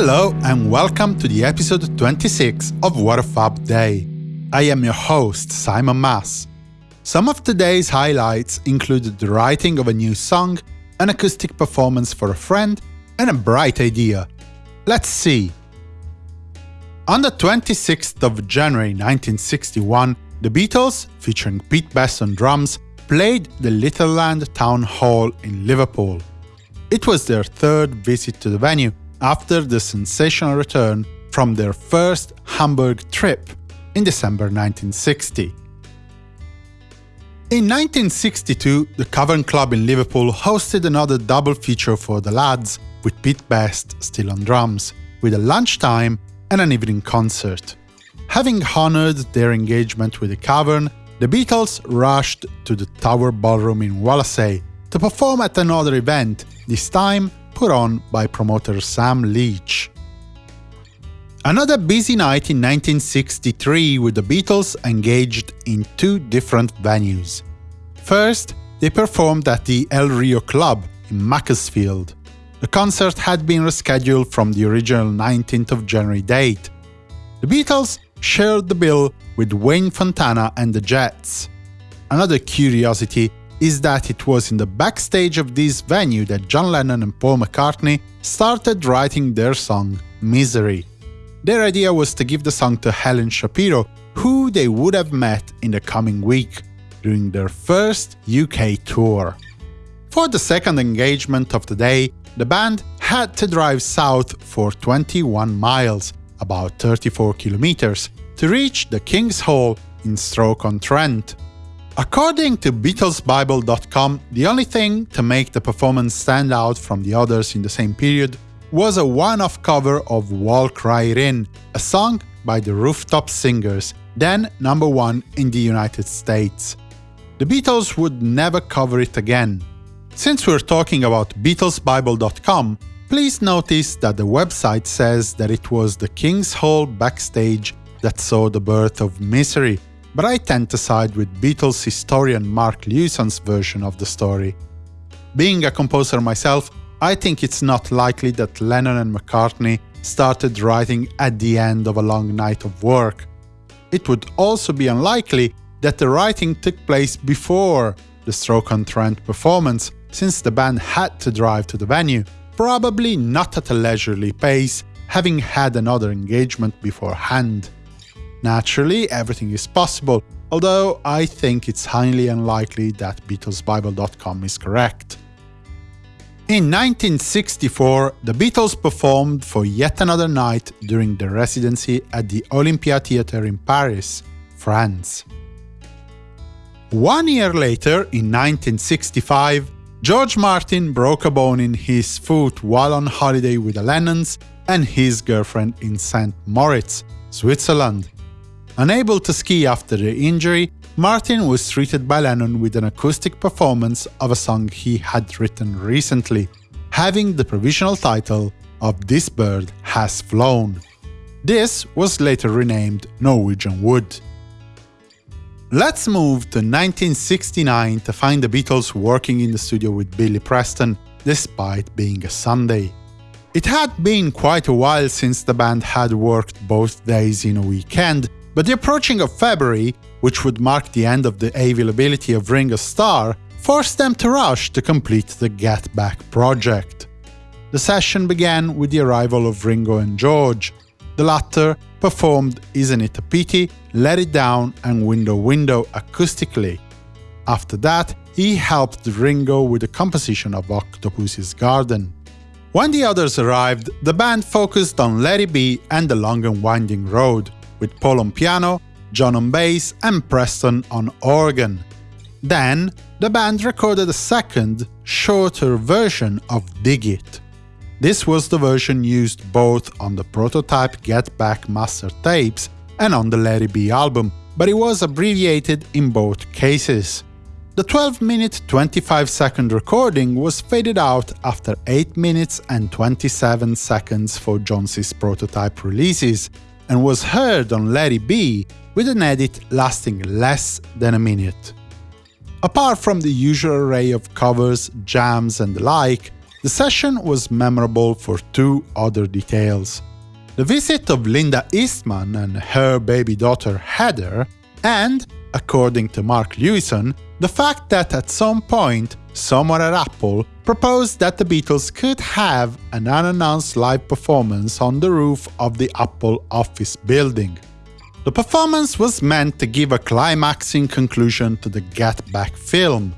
Hello and welcome to the episode 26 of What a Fab Day. I am your host, Simon Mas. Some of today's highlights included the writing of a new song, an acoustic performance for a friend, and a bright idea. Let's see. On the 26th of January 1961, the Beatles, featuring Pete Best on drums, played the Litherland Town Hall in Liverpool. It was their third visit to the venue after the sensational return from their first Hamburg trip in December 1960. In 1962, the Cavern Club in Liverpool hosted another double feature for the lads, with Pete Best still on drums, with a lunchtime and an evening concert. Having honored their engagement with the Cavern, the Beatles rushed to the Tower Ballroom in Wallasey to perform at another event, this time put on by promoter Sam Leach. Another busy night in 1963 with the Beatles engaged in two different venues. First, they performed at the El Rio Club in Macclesfield. The concert had been rescheduled from the original 19th of January date. The Beatles shared the bill with Wayne Fontana and the Jets. Another curiosity is that it was in the backstage of this venue that John Lennon and Paul McCartney started writing their song Misery. Their idea was to give the song to Helen Shapiro, who they would have met in the coming week, during their first UK tour. For the second engagement of the day, the band had to drive south for 21 miles, about 34 kilometers, to reach the King's Hall in Stoke-on-Trent. According to BeatlesBible.com, the only thing to make the performance stand out from the others in the same period was a one-off cover of Walk Right In, a song by the Rooftop Singers, then number one in the United States. The Beatles would never cover it again. Since we're talking about BeatlesBible.com, please notice that the website says that it was the King's Hall backstage that saw the birth of Misery, but I tend to side with Beatles historian Mark Lewisohn's version of the story. Being a composer myself, I think it's not likely that Lennon and McCartney started writing at the end of a long night of work. It would also be unlikely that the writing took place before the Stoke-on-Trent performance, since the band had to drive to the venue, probably not at a leisurely pace, having had another engagement beforehand. Naturally, everything is possible, although I think it's highly unlikely that BeatlesBible.com is correct. In 1964, the Beatles performed for yet another night during their residency at the Olympia Theatre in Paris, France. One year later, in 1965, George Martin broke a bone in his foot while on holiday with the Lennons and his girlfriend in St. Moritz, Switzerland. Unable to ski after the injury, Martin was treated by Lennon with an acoustic performance of a song he had written recently, having the provisional title of This Bird Has Flown. This was later renamed Norwegian Wood. Let's move to 1969 to find the Beatles working in the studio with Billy Preston, despite being a Sunday. It had been quite a while since the band had worked both days in a weekend, but the approaching of February, which would mark the end of the availability of Ringo Starr, forced them to rush to complete the Get Back project. The session began with the arrival of Ringo and George. The latter performed Isn't It a Pity, Let It Down and Window Window acoustically. After that, he helped Ringo with the composition of Octopus's Garden. When the others arrived, the band focused on Let It Be and The Long and Winding Road, with Paul on piano, John on bass and Preston on organ. Then, the band recorded a second, shorter version of Dig It. This was the version used both on the prototype Get Back master tapes and on the It Be album, but it was abbreviated in both cases. The 12-minute 25-second recording was faded out after 8 minutes and 27 seconds for Johns's prototype releases, and was heard on Let It Be with an edit lasting less than a minute. Apart from the usual array of covers, jams and the like, the session was memorable for two other details. The visit of Linda Eastman and her baby daughter Heather, and, according to Mark Lewisohn, the fact that at some point, someone at Apple proposed that the Beatles could have an unannounced live performance on the roof of the Apple office building. The performance was meant to give a climaxing conclusion to the Get Back film.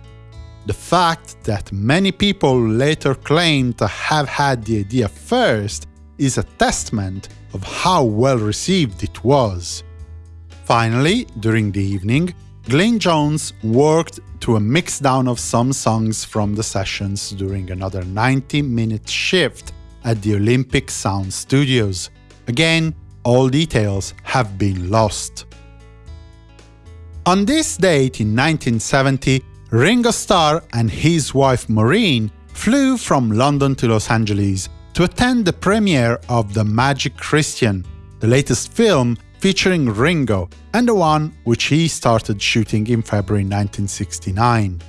The fact that many people later claimed to have had the idea first is a testament of how well received it was. Finally, during the evening, Glyn Johns worked to a mixdown of some songs from the sessions during another 90-minute shift at the Olympic Sound Studios. Again, all details have been lost. On this date in 1970, Ringo Starr and his wife Maureen flew from London to Los Angeles to attend the premiere of The Magic Christian, the latest film featuring Ringo, and the one which he started shooting in February 1969.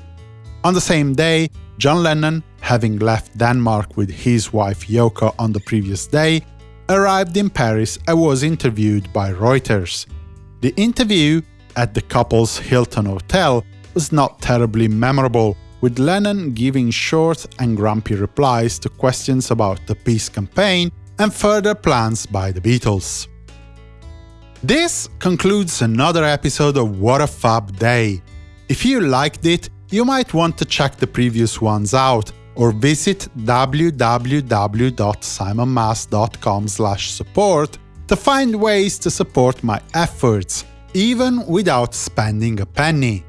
On the same day, John Lennon, having left Denmark with his wife Yoko on the previous day, arrived in Paris and was interviewed by Reuters. The interview at the couple's Hilton Hotel was not terribly memorable, with Lennon giving short and grumpy replies to questions about the peace campaign and further plans by the Beatles. This concludes another episode of What a Fab Day. If you liked it, you might want to check the previous ones out or visit www.simonmas.com support to find ways to support my efforts, even without spending a penny.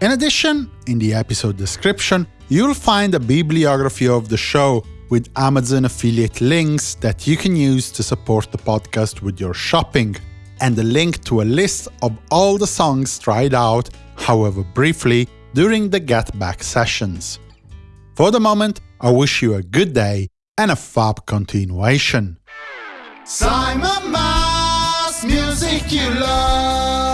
In addition, in the episode description, you'll find a bibliography of the show with Amazon affiliate links that you can use to support the podcast with your shopping, and a link to a list of all the songs tried out, however briefly, during the Get Back sessions. For the moment, I wish you a good day and a fab continuation. Simon Mas, music you love.